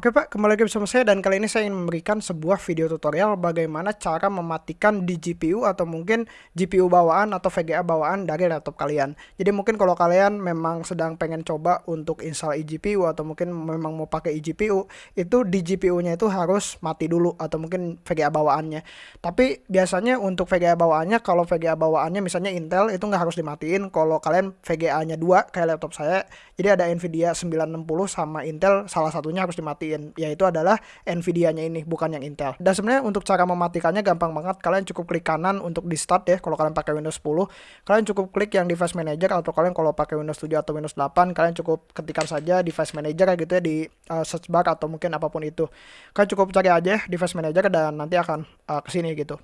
Oke Pak, kembali lagi bersama saya dan kali ini saya ingin memberikan sebuah video tutorial bagaimana cara mematikan di GPU atau mungkin GPU bawaan atau VGA bawaan dari laptop kalian. Jadi mungkin kalau kalian memang sedang pengen coba untuk install eGPU atau mungkin memang mau pakai eGPU, itu di GPU-nya itu harus mati dulu atau mungkin VGA bawaannya. Tapi biasanya untuk VGA bawaannya, kalau VGA bawaannya misalnya Intel itu nggak harus dimatiin. Kalau kalian VGA-nya dua kayak laptop saya, jadi ada Nvidia 960 sama Intel salah satunya harus dimatiin matiin yaitu adalah Nvidia-nya ini bukan yang Intel. Dan sebenarnya untuk cara mematikannya gampang banget. Kalian cukup klik kanan untuk di start ya kalau kalian pakai Windows 10. Kalian cukup klik yang device manager atau kalian kalau pakai Windows 7 atau Windows 8 kalian cukup ketikkan saja device manager gitu ya di uh, search bar atau mungkin apa pun itu. Kalian cukup cari aja device manager dan nanti akan uh, ke sini gitu.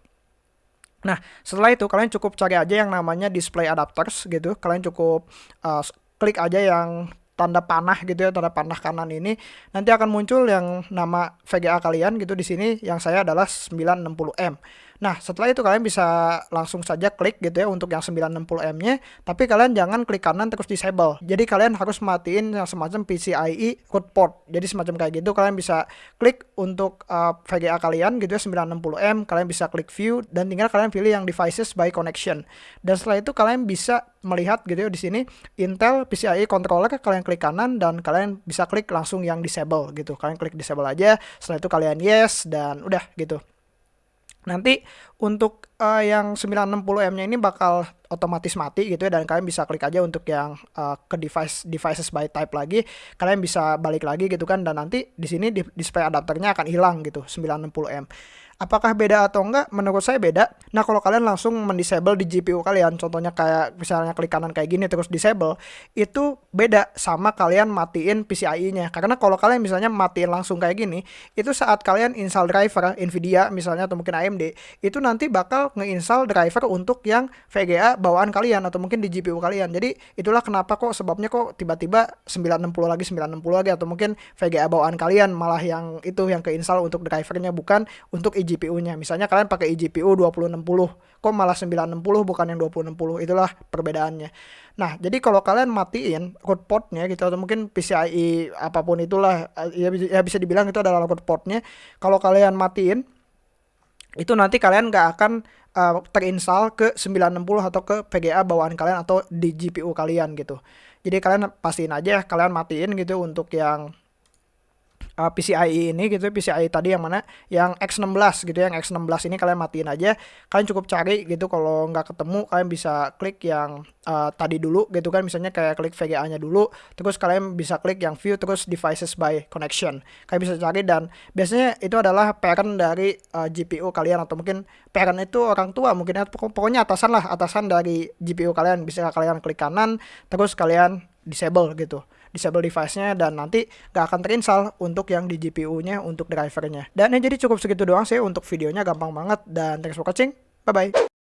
Nah, setelah itu kalian cukup cari aja yang namanya display adapters gitu. Kalian cukup uh, klik aja yang tanda panah gitu ya, tanda panah kanan ini nanti akan muncul yang nama VGA kalian gitu di sini yang saya adalah 960M. Nah, setelah itu kalian bisa langsung saja klik gitu ya untuk yang 960M-nya, tapi kalian jangan klik kanan terus disable. Jadi kalian harus matiin yang semacam PCIe code port. Jadi semacam kayak gitu kalian bisa klik untuk uh, VGA kalian gitu ya 960M, kalian bisa klik view dan tinggal kalian pilih yang devices by connection. Dan setelah itu kalian bisa melihat gitu ya di sini Intel PCIe controller kalian klik kanan dan kalian bisa klik langsung yang disable gitu. Kalian klik disable aja, setelah itu kalian yes dan udah gitu. Nanti untuk uh, yang 960M-nya ini bakal otomatis mati gitu ya dan kalian bisa klik aja untuk yang uh, ke device devices by type lagi. Kalian bisa balik lagi gitu kan dan nanti di sini di, display adapternya akan hilang gitu 960M. Apakah beda atau enggak? Menurut saya beda. Nah, kalau kalian langsung mendisable di GPU kalian, contohnya kayak misalnya klik kanan kayak gini terus disable, itu beda sama kalian matiin PCIe-nya. Karena kalau kalian misalnya matiin langsung kayak gini, itu saat kalian install driver Nvidia misalnya atau mungkin AMD, itu nanti bakal ngeinstall driver untuk yang VGA bawaan kalian atau mungkin di GPU kalian. Jadi itulah kenapa kok sebabnya kok tiba-tiba 960 lagi 960 lagi atau mungkin VGA bawaan kalian malah yang itu yang keinstall untuk drivernya bukan untuk eGPU-nya. Misalnya kalian pakai eGPU 2060, kok malah 960 bukan yang 2060. Itulah perbedaannya. Nah, jadi kalau kalian matiin code portnya gitu atau mungkin PCIe apa pun itulah ya, ya bisa dibilang itu adalah code portnya. Kalau kalian matiin itu nanti kalian nggak akan uh, terinstall ke 960 atau ke VGA bawaan kalian atau di GPU kalian gitu. Jadi kalian pastiin aja kalian matiin gitu untuk yang uh, PCIe ini gitu PCIe tadi yang mana? Yang X16 gitu yang X16 ini kalian matiin aja. Kalian cukup cari gitu kalau nggak ketemu kalian bisa klik yang uh, tadi dulu gitu kan. Misalnya kayak klik VGA nya dulu terus kalian bisa klik yang view terus devices by connection. Kalian bisa cari dan biasanya itu adalah parent dari uh, GPU kalian atau mungkin parent itu orang tua mungkin. Pokoknya atasan lah atasan dari GPU kalian. Bisa kalian klik kanan terus kalian disable gitu disable device-nya dan nanti gak akan terinstall untuk yang di GPU-nya untuk drivernya. Dan ya jadi cukup segitu doang sih untuk videonya gampang banget dan thanks for watching. Bye bye.